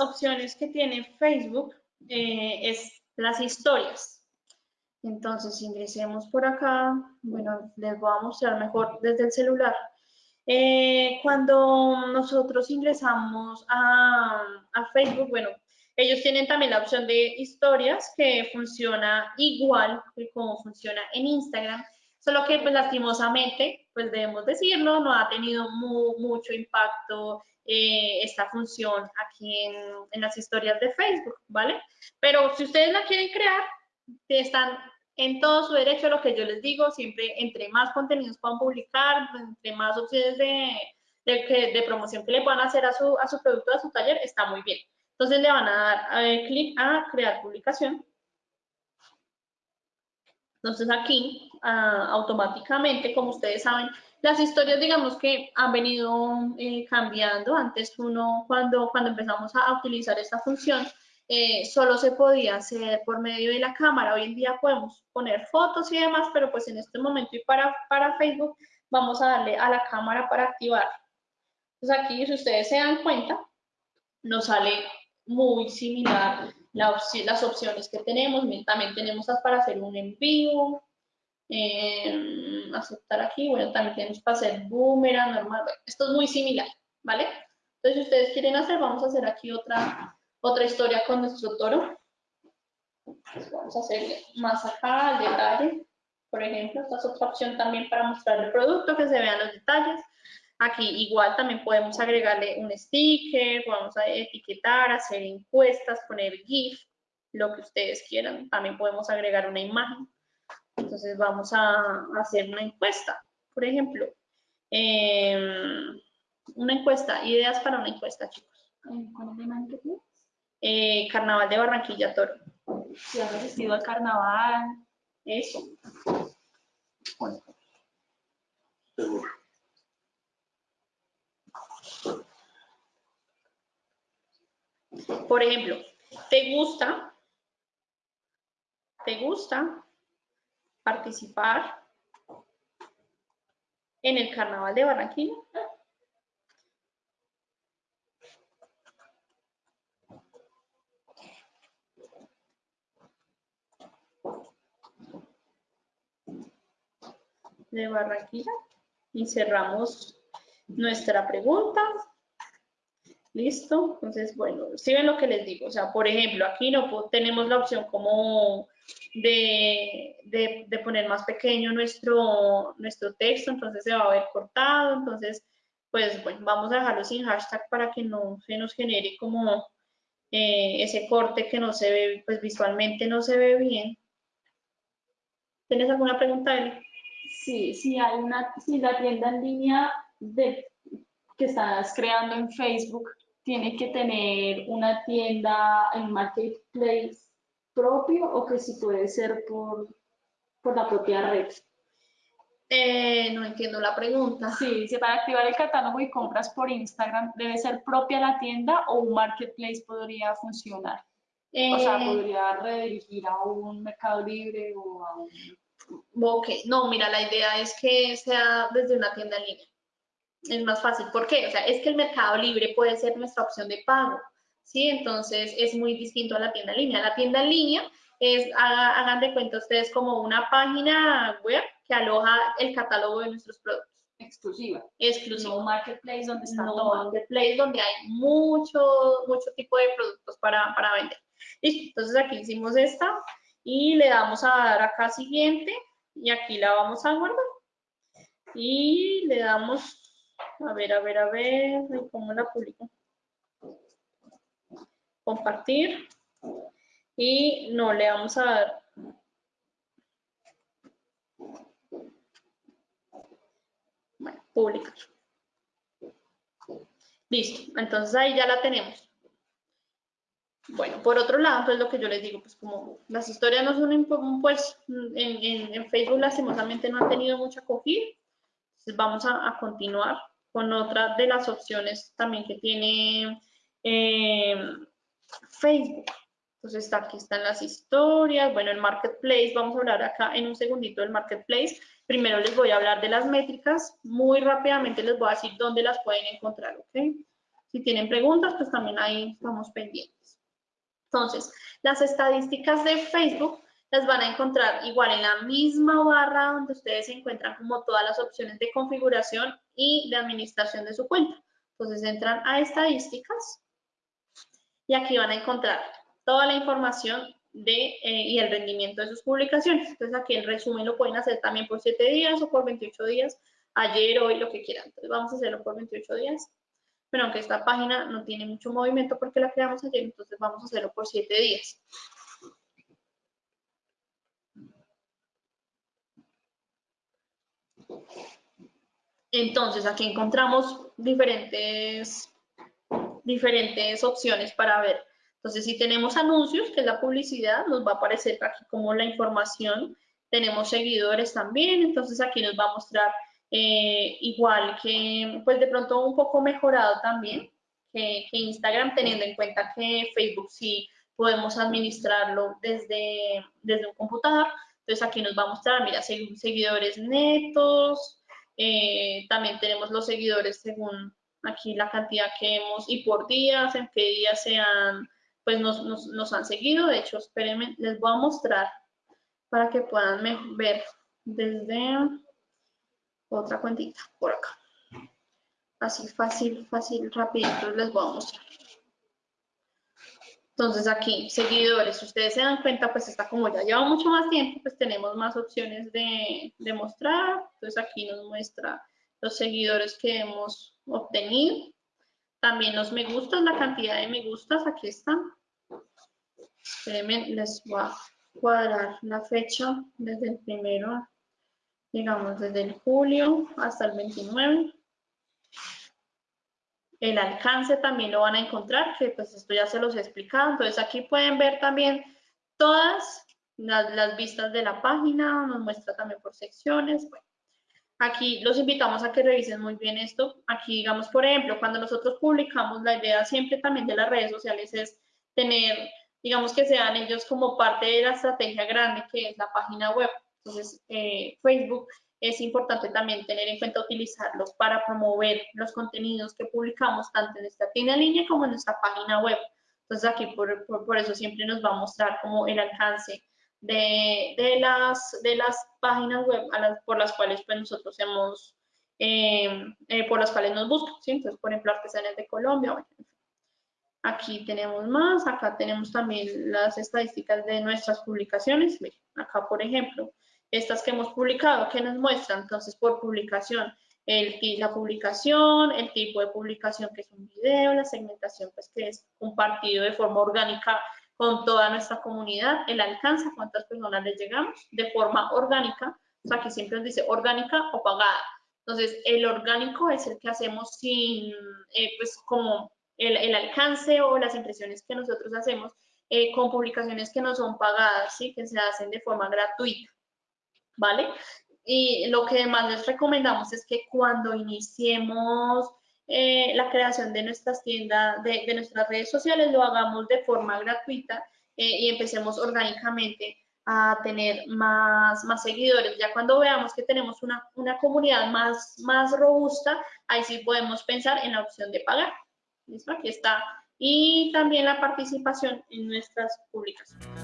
opciones que tiene Facebook eh, es las historias. Entonces, ingresemos por acá. Bueno, les voy a mostrar mejor desde el celular. Eh, cuando nosotros ingresamos a, a, Facebook, bueno, ellos tienen también la opción de historias que funciona igual que como funciona en Instagram, solo que pues lastimosamente, pues debemos decirlo, no ha tenido mucho impacto eh, esta función aquí en, las historias de Facebook, ¿vale? Pero si ustedes la quieren crear, están en todo su derecho, lo que yo les digo, siempre entre más contenidos puedan publicar, entre más opciones de, de, promoción que le puedan hacer a su, a su producto, a su taller, está muy bien. Entonces le van a dar clic a crear publicación. Entonces aquí, automáticamente, como ustedes saben, las historias, digamos que han venido eh, cambiando. Antes uno, cuando, cuando empezamos a utilizar esta función, eh, solo se podía hacer por medio de la cámara. Hoy en día podemos poner fotos y demás, pero pues en este momento y para, para Facebook vamos a darle a la cámara para activar. Entonces aquí, si ustedes se dan cuenta, nos sale muy similar las opciones que tenemos. También tenemos para hacer un envío, eh, aceptar aquí, bueno, también tenemos para hacer boomerang, normal. Esto es muy similar, ¿vale? Entonces, si ustedes quieren hacer, vamos a hacer aquí otra otra historia con nuestro toro. vamos a hacer más acá, el detalle. Por ejemplo, esta es otra opción también para mostrar el producto, que se vean los detalles. Aquí igual también podemos agregarle un sticker, podemos etiquetar, hacer encuestas, poner GIF, lo que ustedes quieran. También podemos agregar una imagen. Entonces vamos a hacer una encuesta. Por ejemplo, em, una encuesta, ideas para una encuesta, chicos. ¿Cuál es eh, carnaval de Barranquilla Toro. Si han asistido al carnaval, eso. Por ejemplo, ¿te gusta? ¿Te gusta participar en el carnaval de Barranquilla? de Barranquilla y cerramos nuestra pregunta. Listo, entonces, bueno, si ven lo que les digo, o sea, por ejemplo, aquí no tenemos la opción como de, de, poner más pequeño nuestro, nuestro texto, entonces se va a ver cortado, entonces, pues, bueno, vamos a dejarlo sin hashtag para que no se nos genere como eh, ese corte que no se ve, pues visualmente no se ve bien. ¿Tienes alguna pregunta, Eli? Sí, si hay una, si la tienda en línea que estás creando en Facebook tiene que tener una tienda en marketplace propio o que si puede ser por, por la propia red. Eh, no entiendo la pregunta. Sí, si para activar el catálogo y compras por Instagram, ¿debe ser propia la tienda o un marketplace podría funcionar? o sea, eh, podría redirigir a un Mercado Libre o a un... Ok, no, mira, la idea es que sea desde una tienda en línea. Es más fácil. ¿Por qué? O sea, es que el mercado libre puede ser nuestra opción de pago, ¿sí? Entonces, es muy distinto a la tienda en línea. La tienda en línea es, hagan de cuenta ustedes, como una página web que aloja el catálogo de nuestros productos. Exclusiva. Exclusiva. No marketplace donde está no todo. marketplace donde hay mucho, mucho tipo de productos para, para vender. Listo, entonces aquí hicimos esta y le damos a dar acá siguiente y aquí la vamos a guardar y le damos a ver, a ver, a ver cómo la publico. Compartir. Y no le vamos a dar. Bueno, publicar. Listo, entonces ahí ya la tenemos. Bueno, por otro lado, pues lo que yo les digo, pues como las historias no son, pues en, en, Facebook lastimosamente no han tenido mucha acogida, entonces vamos a, continuar con otra de las opciones también que tiene eh, Facebook. Entonces aquí están las historias, bueno, el Marketplace, vamos a hablar acá en un segundito del Marketplace. Primero les voy a hablar de las métricas, muy rápidamente les voy a decir dónde las pueden encontrar. Si tienen preguntas, pues también ahí estamos pendientes. Entonces, las estadísticas de Facebook las van a encontrar igual en la misma barra donde ustedes encuentran como todas las opciones de configuración y de administración de su cuenta. Entonces entran a estadísticas y aquí van a encontrar toda la información de, eh, y el rendimiento de sus publicaciones. Entonces aquí el resumen lo pueden hacer también por 7 días o por 28 días, ayer, hoy, lo que quieran. Entonces vamos a hacerlo por 28 días. Pero aunque esta página no tiene mucho movimiento porque la creamos ayer, entonces vamos a hacerlo por 7 días. Entonces, aquí encontramos diferentes, diferentes opciones para ver. Entonces, si tenemos anuncios, que es la publicidad, nos va a aparecer aquí como la información. Tenemos seguidores también, entonces aquí nos va a mostrar eh, igual que, pues de pronto un poco mejorado también que, que Instagram, teniendo en cuenta que Facebook sí podemos administrarlo desde, desde un computador. Entonces aquí nos va a mostrar, mira, seguidores netos, eh, también tenemos los seguidores según aquí la cantidad que hemos y por días, en qué días se han, pues nos, nos, han seguido. De hecho, espérenme, les voy a mostrar para que puedan ver desde otra cuentita por acá. Así fácil, fácil, rapidito les voy a mostrar. Entonces aquí, seguidores, ustedes se dan cuenta, pues está como ya lleva mucho más tiempo, pues tenemos más opciones de, de mostrar. Entonces aquí nos muestra los seguidores que hemos obtenido. También los me gustas, la cantidad de me gustas, aquí están. Espérenme, les voy a cuadrar la fecha desde el primero, digamos desde el julio hasta el 29. El alcance también lo van a encontrar, que pues esto ya se los he explicado. Entonces aquí pueden ver también todas las, vistas de la página, nos muestra también por secciones. aquí los invitamos a que revisen muy bien esto. Aquí, digamos, por ejemplo, cuando nosotros publicamos, la idea siempre también de las redes sociales es tener, digamos, que sean ellos como parte de la estrategia grande que es la página web. Entonces, eh, Facebook es importante también tener en cuenta utilizarlos para promover los contenidos que publicamos tanto en esta tienda en línea como en nuestra página web. Entonces aquí por, por, eso siempre nos va a mostrar como el alcance de, de, las, de las páginas web por las cuales pues, nosotros hemos, eh, eh, por las cuales nos buscan. ¿sí? Entonces, por ejemplo, Artesanías de Colombia. aquí tenemos más, acá tenemos también las estadísticas de nuestras publicaciones. acá, por ejemplo, estas que hemos publicado, que nos muestran entonces por publicación, el, la publicación, el tipo de publicación que es un video, la segmentación pues que es compartido de forma orgánica con toda nuestra comunidad, el alcance, cuántas personas les llegamos de forma orgánica, o sea que siempre nos dice orgánica o pagada. Entonces, el orgánico es el que hacemos sin, eh, pues como el, el, alcance o las impresiones que nosotros hacemos eh, con publicaciones que no son pagadas, ¿sí? que se hacen de forma gratuita. ¿Vale? Y lo que más les recomendamos es que cuando iniciemos eh, la creación de nuestras tiendas, de, nuestras redes sociales, lo hagamos de forma gratuita eh, y empecemos orgánicamente a tener más, más seguidores. Ya cuando veamos que tenemos una, una comunidad más, más robusta, ahí sí podemos pensar en la opción de pagar. ¿Listo? Aquí está. Y también la participación en nuestras publicaciones.